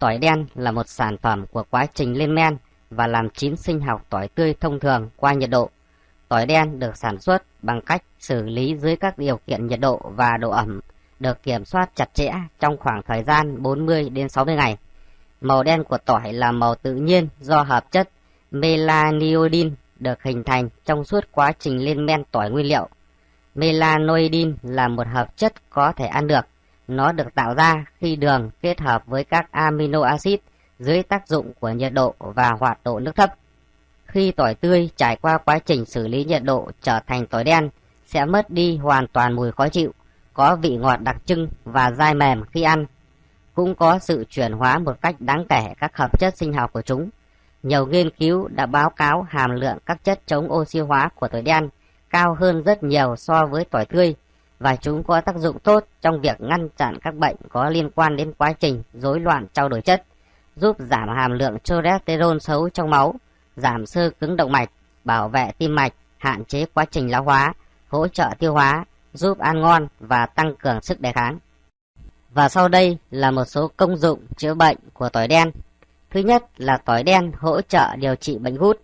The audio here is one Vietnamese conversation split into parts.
Tỏi đen là một sản phẩm của quá trình lên men và làm chín sinh học tỏi tươi thông thường qua nhiệt độ. Tỏi đen được sản xuất bằng cách xử lý dưới các điều kiện nhiệt độ và độ ẩm, được kiểm soát chặt chẽ trong khoảng thời gian 40 đến 60 ngày. Màu đen của tỏi là màu tự nhiên do hợp chất melaniodin được hình thành trong suốt quá trình lên men tỏi nguyên liệu. Melanoidin là một hợp chất có thể ăn được. Nó được tạo ra khi đường kết hợp với các amino acid dưới tác dụng của nhiệt độ và hoạt độ nước thấp. Khi tỏi tươi trải qua quá trình xử lý nhiệt độ trở thành tỏi đen sẽ mất đi hoàn toàn mùi khó chịu, có vị ngọt đặc trưng và dai mềm khi ăn. Cũng có sự chuyển hóa một cách đáng kể các hợp chất sinh học của chúng. Nhiều nghiên cứu đã báo cáo hàm lượng các chất chống oxy hóa của tỏi đen cao hơn rất nhiều so với tỏi tươi và chúng có tác dụng tốt trong việc ngăn chặn các bệnh có liên quan đến quá trình rối loạn trao đổi chất, giúp giảm hàm lượng cholesterol xấu trong máu, giảm sơ cứng động mạch, bảo vệ tim mạch, hạn chế quá trình lão hóa, hỗ trợ tiêu hóa, giúp ăn ngon và tăng cường sức đề kháng. Và sau đây là một số công dụng chữa bệnh của tỏi đen. Thứ nhất là tỏi đen hỗ trợ điều trị bệnh gút.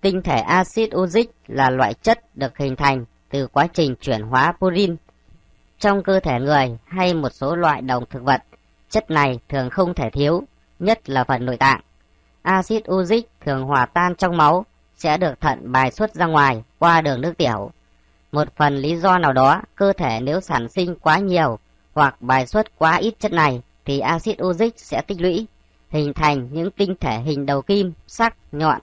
Tinh thể axit uric là loại chất được hình thành từ quá trình chuyển hóa purin trong cơ thể người hay một số loại động thực vật. Chất này thường không thể thiếu, nhất là phần nội tạng. Axit uric thường hòa tan trong máu sẽ được thận bài xuất ra ngoài qua đường nước tiểu. Một phần lý do nào đó, cơ thể nếu sản sinh quá nhiều hoặc bài xuất quá ít chất này thì axit uric sẽ tích lũy, hình thành những tinh thể hình đầu kim, sắc, nhọn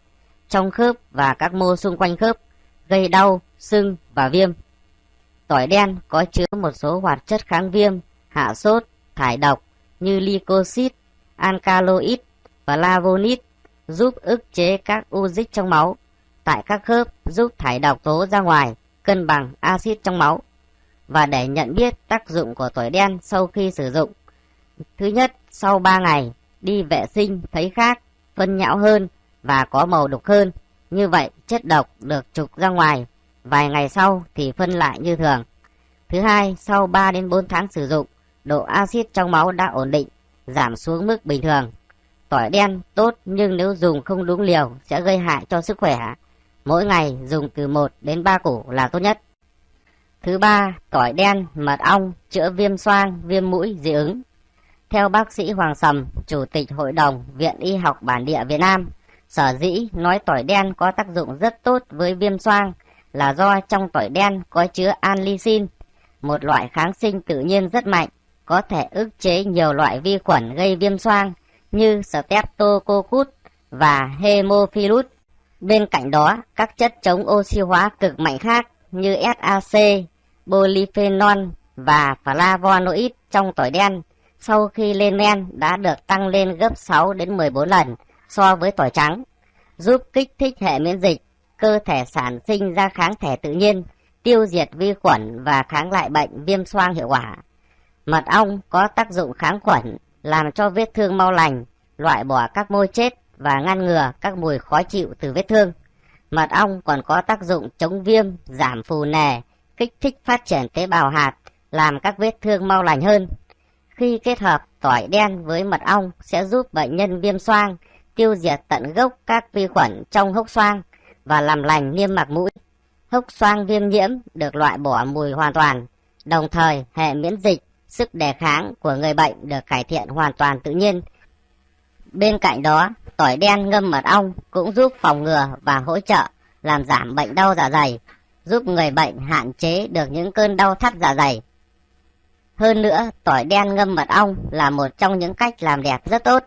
trong khớp và các mô xung quanh khớp, gây đau, sưng và viêm. Tỏi đen có chứa một số hoạt chất kháng viêm, hạ sốt, thải độc như lycosid, alkaloid và lavonid giúp ức chế các u dịch trong máu tại các khớp giúp thải độc tố ra ngoài, cân bằng axit trong máu. Và để nhận biết tác dụng của tỏi đen sau khi sử dụng. Thứ nhất, sau 3 ngày, đi vệ sinh thấy khác, phân nhão hơn và có màu đục hơn. Như vậy, chất độc được trục ra ngoài, vài ngày sau thì phân lại như thường. Thứ hai, sau 3 đến 4 tháng sử dụng, độ axit trong máu đã ổn định, giảm xuống mức bình thường. Tỏi đen tốt nhưng nếu dùng không đúng liều sẽ gây hại cho sức khỏe. Mỗi ngày dùng từ 1 đến 3 củ là tốt nhất. Thứ ba, tỏi đen, mật ong chữa viêm xoang, viêm mũi, dị ứng. Theo bác sĩ Hoàng Sầm, Chủ tịch Hội đồng Viện Y học Bản địa Việt Nam, sở dĩ nói tỏi đen có tác dụng rất tốt với viêm xoang là do trong tỏi đen có chứa anlicin, một loại kháng sinh tự nhiên rất mạnh, có thể ức chế nhiều loại vi khuẩn gây viêm xoang như Streptococcus và hemophilus Bên cạnh đó, các chất chống oxy hóa cực mạnh khác như SAC, polyphenol và flavonoid trong tỏi đen sau khi lên men đã được tăng lên gấp 6 đến 14 lần so với tỏi trắng, giúp kích thích hệ miễn dịch, cơ thể sản sinh ra kháng thể tự nhiên, tiêu diệt vi khuẩn và kháng lại bệnh viêm xoang hiệu quả. Mật ong có tác dụng kháng khuẩn, làm cho vết thương mau lành, loại bỏ các môi chết và ngăn ngừa các mùi khó chịu từ vết thương. Mật ong còn có tác dụng chống viêm, giảm phù nề, kích thích phát triển tế bào hạt, làm các vết thương mau lành hơn. Khi kết hợp tỏi đen với mật ong sẽ giúp bệnh nhân viêm xoang tiêu diệt tận gốc các vi khuẩn trong hốc xoang và làm lành niêm mạc mũi. Hốc xoang viêm nhiễm được loại bỏ mùi hoàn toàn, đồng thời hệ miễn dịch, sức đề kháng của người bệnh được cải thiện hoàn toàn tự nhiên. Bên cạnh đó, tỏi đen ngâm mật ong cũng giúp phòng ngừa và hỗ trợ làm giảm bệnh đau dạ dày, giúp người bệnh hạn chế được những cơn đau thắt dạ dày. Hơn nữa, tỏi đen ngâm mật ong là một trong những cách làm đẹp rất tốt.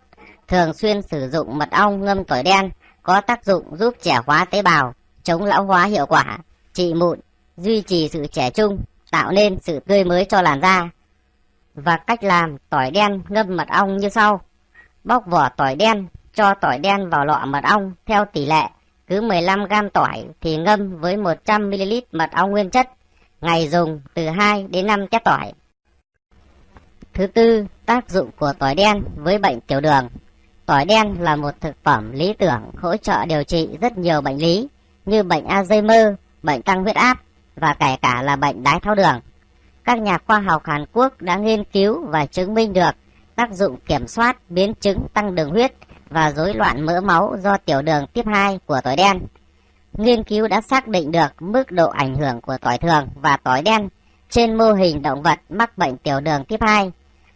Thường xuyên sử dụng mật ong ngâm tỏi đen có tác dụng giúp trẻ hóa tế bào, chống lão hóa hiệu quả, trị mụn, duy trì sự trẻ trung, tạo nên sự tươi mới cho làn da. Và cách làm tỏi đen ngâm mật ong như sau. Bóc vỏ tỏi đen, cho tỏi đen vào lọ mật ong theo tỷ lệ. Cứ 15 gram tỏi thì ngâm với 100ml mật ong nguyên chất. Ngày dùng từ 2 đến 5 tép tỏi. Thứ tư, tác dụng của tỏi đen với bệnh tiểu đường. Tỏi đen là một thực phẩm lý tưởng hỗ trợ điều trị rất nhiều bệnh lý như bệnh Alzheimer, bệnh tăng huyết áp và kể cả là bệnh đái tháo đường. Các nhà khoa học Hàn Quốc đã nghiên cứu và chứng minh được tác dụng kiểm soát biến chứng tăng đường huyết và rối loạn mỡ máu do tiểu đường tiếp 2 của tỏi đen. Nghiên cứu đã xác định được mức độ ảnh hưởng của tỏi thường và tỏi đen trên mô hình động vật mắc bệnh tiểu đường tiếp 2.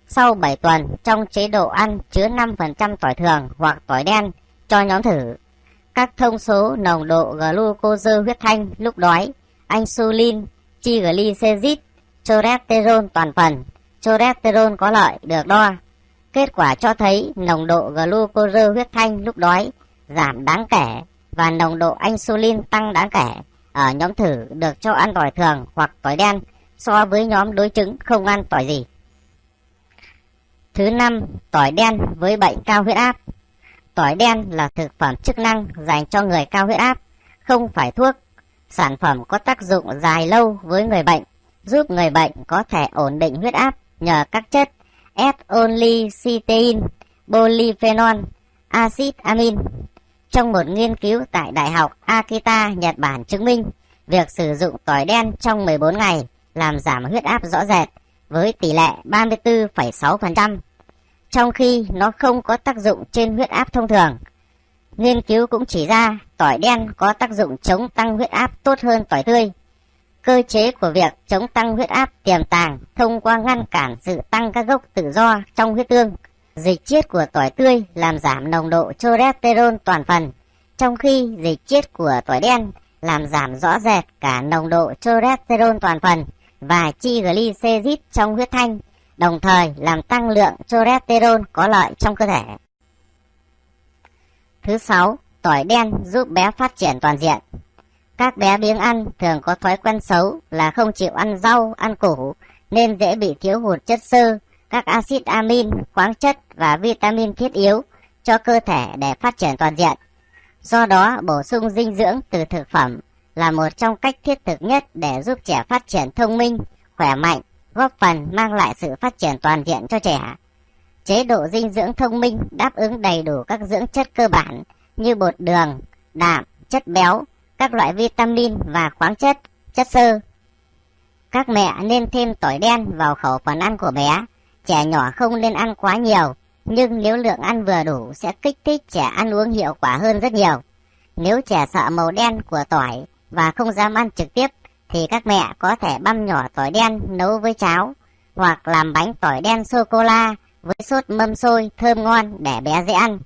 Sau 7 tuần trong chế độ ăn chứa 5% tỏi thường hoặc tỏi đen cho nhóm thử, các thông số nồng độ glucose huyết thanh lúc đói, insulin, triglycerid, cholesterol toàn phần, cholesterol có lợi được đo. Kết quả cho thấy nồng độ glucose huyết thanh lúc đói giảm đáng kể và nồng độ insulin tăng đáng kể ở nhóm thử được cho ăn tỏi thường hoặc tỏi đen so với nhóm đối chứng không ăn tỏi gì. Thứ năm, tỏi đen với bệnh cao huyết áp. Tỏi đen là thực phẩm chức năng dành cho người cao huyết áp, không phải thuốc. Sản phẩm có tác dụng dài lâu với người bệnh, giúp người bệnh có thể ổn định huyết áp nhờ các chất S-onlycysteine, polyphenol, axit amin. Trong một nghiên cứu tại Đại học Akita, Nhật Bản chứng minh, việc sử dụng tỏi đen trong 14 ngày làm giảm huyết áp rõ rệt với tỷ lệ 34,6%, trong khi nó không có tác dụng trên huyết áp thông thường. Nghiên cứu cũng chỉ ra tỏi đen có tác dụng chống tăng huyết áp tốt hơn tỏi tươi. Cơ chế của việc chống tăng huyết áp tiềm tàng thông qua ngăn cản sự tăng các gốc tự do trong huyết tương. Dịch chiết của tỏi tươi làm giảm nồng độ cholesterol toàn phần, trong khi dịch chiết của tỏi đen làm giảm rõ rệt cả nồng độ cholesterol toàn phần và triglycerid trong huyết thanh, đồng thời làm tăng lượng cholesterol có lợi trong cơ thể. Thứ sáu, tỏi đen giúp bé phát triển toàn diện. Các bé biếng ăn thường có thói quen xấu là không chịu ăn rau, ăn củ nên dễ bị thiếu hụt chất xơ, các axit amin, khoáng chất và vitamin thiết yếu cho cơ thể để phát triển toàn diện. Do đó, bổ sung dinh dưỡng từ thực phẩm là một trong cách thiết thực nhất để giúp trẻ phát triển thông minh, khỏe mạnh, góp phần mang lại sự phát triển toàn diện cho trẻ. Chế độ dinh dưỡng thông minh đáp ứng đầy đủ các dưỡng chất cơ bản như bột đường, đạm, chất béo, các loại vitamin và khoáng chất, chất xơ. Các mẹ nên thêm tỏi đen vào khẩu phần ăn của bé. Trẻ nhỏ không nên ăn quá nhiều, nhưng nếu lượng ăn vừa đủ sẽ kích thích trẻ ăn uống hiệu quả hơn rất nhiều. Nếu trẻ sợ màu đen của tỏi và không dám ăn trực tiếp thì các mẹ có thể băm nhỏ tỏi đen nấu với cháo hoặc làm bánh tỏi đen sô-cô-la với sốt mâm xôi thơm ngon để bé dễ ăn.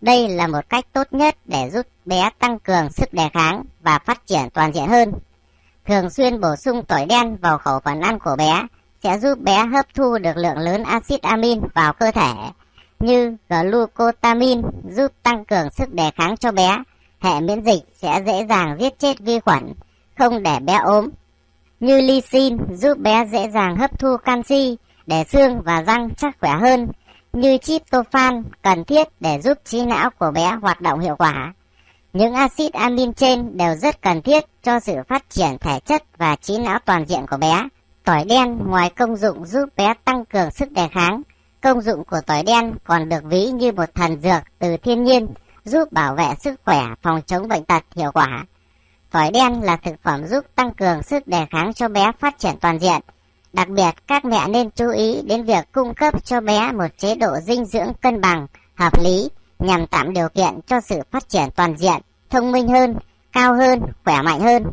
Đây là một cách tốt nhất để giúp bé tăng cường sức đề kháng và phát triển toàn diện hơn. Thường xuyên bổ sung tỏi đen vào khẩu phần ăn của bé sẽ giúp bé hấp thu được lượng lớn axit amin vào cơ thể như glucotamin giúp tăng cường sức đề kháng cho bé hệ miễn dịch sẽ dễ dàng giết chết vi khuẩn, không để bé ốm. Như lysin giúp bé dễ dàng hấp thu canxi để xương và răng chắc khỏe hơn, như tryptophan cần thiết để giúp trí não của bé hoạt động hiệu quả. Những axit amin trên đều rất cần thiết cho sự phát triển thể chất và trí não toàn diện của bé. Tỏi đen ngoài công dụng giúp bé tăng cường sức đề kháng, công dụng của tỏi đen còn được ví như một thần dược từ thiên nhiên giúp bảo vệ sức khỏe, phòng chống bệnh tật hiệu quả. Tỏi đen là thực phẩm giúp tăng cường sức đề kháng cho bé phát triển toàn diện. Đặc biệt, các mẹ nên chú ý đến việc cung cấp cho bé một chế độ dinh dưỡng cân bằng, hợp lý nhằm tạo điều kiện cho sự phát triển toàn diện, thông minh hơn, cao hơn, khỏe mạnh hơn.